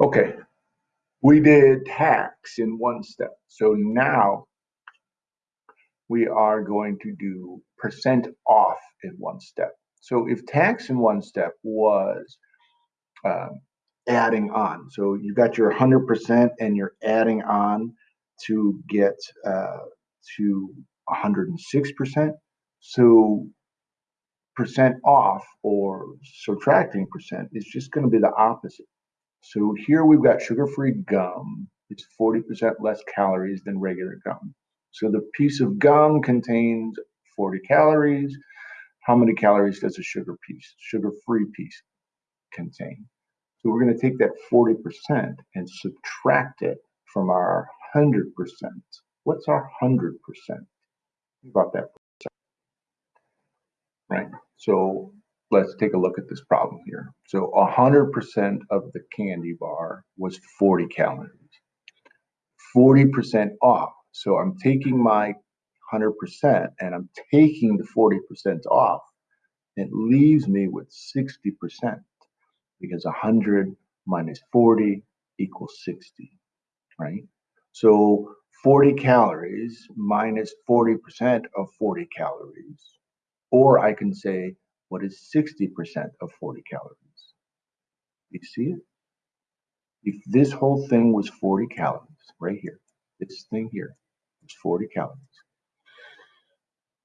Okay, we did tax in one step. So now we are going to do percent off in one step. So if tax in one step was um, adding on, so you got your 100% and you're adding on to get uh, to 106%. So percent off or subtracting percent is just going to be the opposite. So here we've got sugar-free gum. It's 40% less calories than regular gum. So the piece of gum contains 40 calories. How many calories does a sugar piece, sugar-free piece contain? So we're going to take that 40% and subtract it from our 100%. What's our 100%? Think About that right? So let's take a look at this problem here. So 100% of the candy bar was 40 calories. 40% off. So I'm taking my 100% and I'm taking the 40% off. It leaves me with 60% because 100 minus 40 equals 60, right? So 40 calories minus 40% of 40 calories. Or I can say, what is 60% of 40 calories? You see it? If this whole thing was 40 calories, right here, this thing here was 40 calories,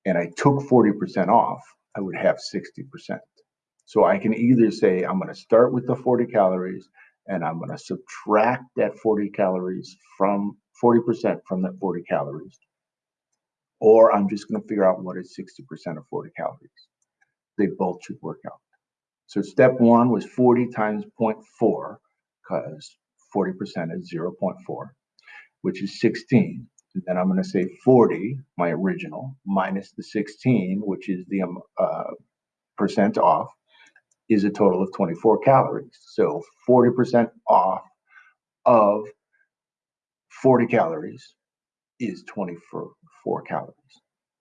and I took 40% off, I would have 60%. So I can either say I'm going to start with the 40 calories and I'm going to subtract that 40 calories from 40% from that 40 calories, or I'm just going to figure out what is 60% of 40 calories. They both should work out. So step one was 40 times 0.4, because 40% is 0.4, which is 16. And then I'm going to say 40, my original, minus the 16, which is the um, uh, percent off, is a total of 24 calories. So 40% off of 40 calories is 24 calories.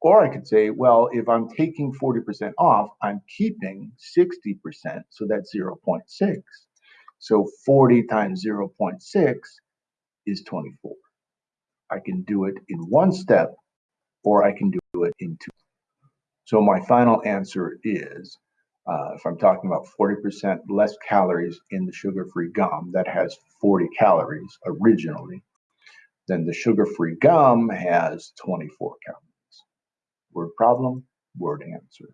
Or I could say, well, if I'm taking 40% off, I'm keeping 60%, so that's 0.6. So 40 times 0.6 is 24. I can do it in one step, or I can do it in two. So my final answer is, uh, if I'm talking about 40% less calories in the sugar-free gum that has 40 calories originally, then the sugar-free gum has 24 calories. Word problem, word answer.